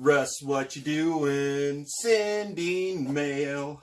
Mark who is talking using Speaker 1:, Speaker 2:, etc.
Speaker 1: Russ, what you doing? Sending mail.